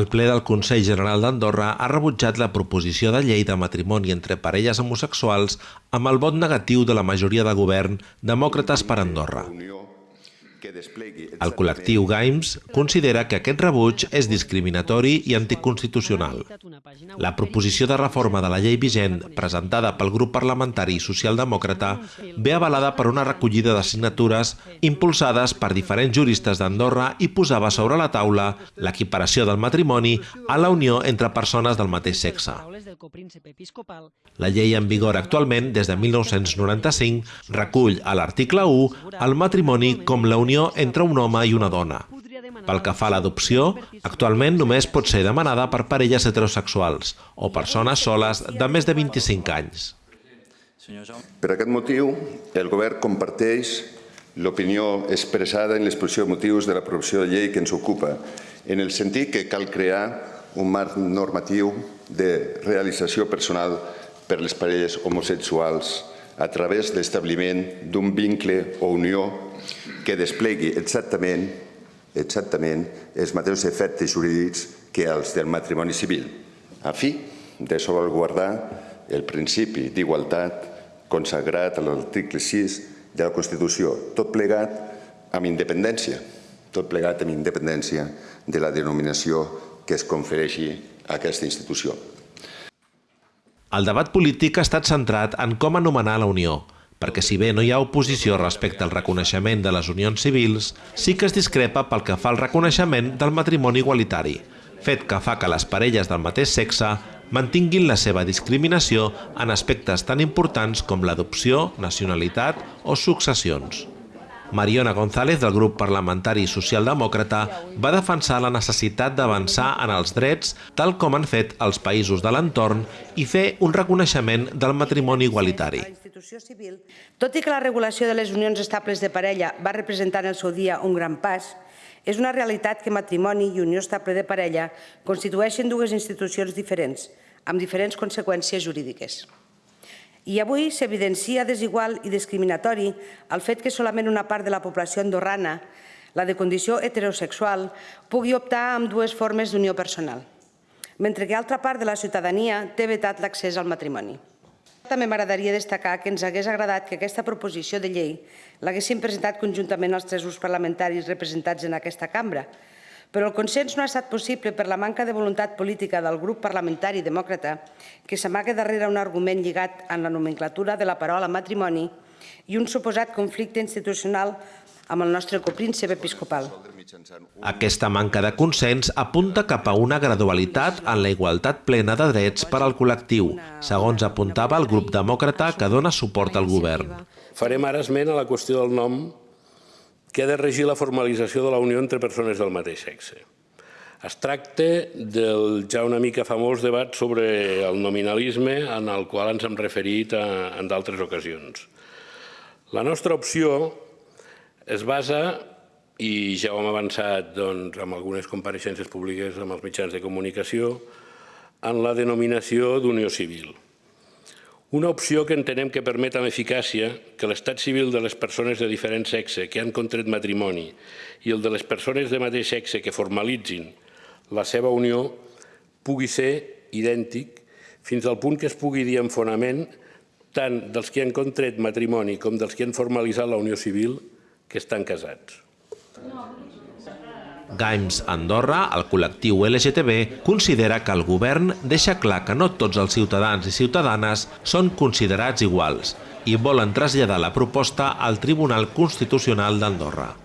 El ple del Consell General d'Andorra ha rebutjat la proposició de llei de matrimoni entre parelles homosexuals amb el vot negatiu de la majoria de govern Demòcrates per Andorra. El col·lectiu Gaims considera que aquest rebuig és discriminatori i anticonstitucional. La proposició de reforma de la llei vigent, presentada pel grup parlamentari socialdemòcrata, ve avalada per una recollida de signatures impulsades per diferents juristes d'Andorra i posava sobre la taula l'equiparació del matrimoni a la unió entre persones del mateix sexe. La llei en vigor actualment, des de 1995, recull a l'article 1 el matrimoni com la unió unió entre un home i una dona. Pel que fa a l'adopció, actualment només pot ser demanada per parelles heterosexuals o persones soles de més de 25 anys. Per aquest motiu, el govern comparteix l'opinió expressada en l'exposició de motius de l'aprovació de llei que ens ocupa, en el sentit que cal crear un marc normatiu de realització personal per les parelles homosexuals a través l'establiment d'un vincle o unió que desplegui exactament, exactament els mateixos efectes jurídics que els del matrimoni civil, a fi de salvaguardar el principi d'igualtat consagrat a l'article 6 de la Constitució, tot plegat amb independència, tot plegat amb independència de la denominació que es confereixi a aquesta institució. El debat polític ha estat centrat en com anomenar la Unió, perquè si bé no hi ha oposició respecte al reconeixement de les unions civils, sí que es discrepa pel que fa al reconeixement del matrimoni igualitari, fet que fa que les parelles del mateix sexe mantinguin la seva discriminació en aspectes tan importants com l'adopció, nacionalitat o successions. Mariona González, del grup parlamentari socialdemòcrata, va defensar la necessitat d'avançar en els drets tal com han fet els països de l'entorn i fer un reconeixement del matrimoni igualitari. Tot i que la regulació de les unions estables de parella va representar en el seu dia un gran pas, és una realitat que matrimoni i unió estable de parella constitueixen dues institucions diferents, amb diferents conseqüències jurídiques. I avui s'evidencia desigual i discriminatori el fet que solament una part de la població andorrana, la de condició heterosexual, pugui optar amb dues formes d'unió personal, mentre que altra part de la ciutadania té vetat l'accés al matrimoni. També m'agradaria destacar que ens hagués agradat que aquesta proposició de llei l'haguessin presentat conjuntament els tres grups parlamentaris representats en aquesta cambra, però el consens no ha estat possible per la manca de voluntat política del grup parlamentari demòcrata que s'amaga darrere un argument lligat en la nomenclatura de la paraula matrimoni i un suposat conflicte institucional amb el nostre copríncep episcopal. Aquesta manca de consens apunta cap a una gradualitat en la igualtat plena de drets per al col·lectiu, segons apuntava el grup demòcrata que dona suport al govern. Farem ara esment a la qüestió del nom que ha de regir la formalització de la unió entre persones del mateix sexe. Es tracta del ja una mica famós debat sobre el nominalisme en el qual ens hem referit a, en d'altres ocasions. La nostra opció es basa, i ja ho hem avançat doncs, amb algunes compareixences públiques amb els mitjans de comunicació, en la denominació d'unió civil. Una opció que entenem que permet amb eficàcia que l'estat civil de les persones de diferent sexe que han contret matrimoni i el de les persones de mateix sexe que formalitzin la seva unió pugui ser idèntic fins al punt que es pugui dir en fonament tant dels que han contret matrimoni com dels que han formalitzat la unió civil que estan casats. Gaims Andorra, el col·lectiu LGTB, considera que el govern deixa clar que no tots els ciutadans i ciutadanes són considerats iguals i volen traslladar la proposta al Tribunal Constitucional d'Andorra.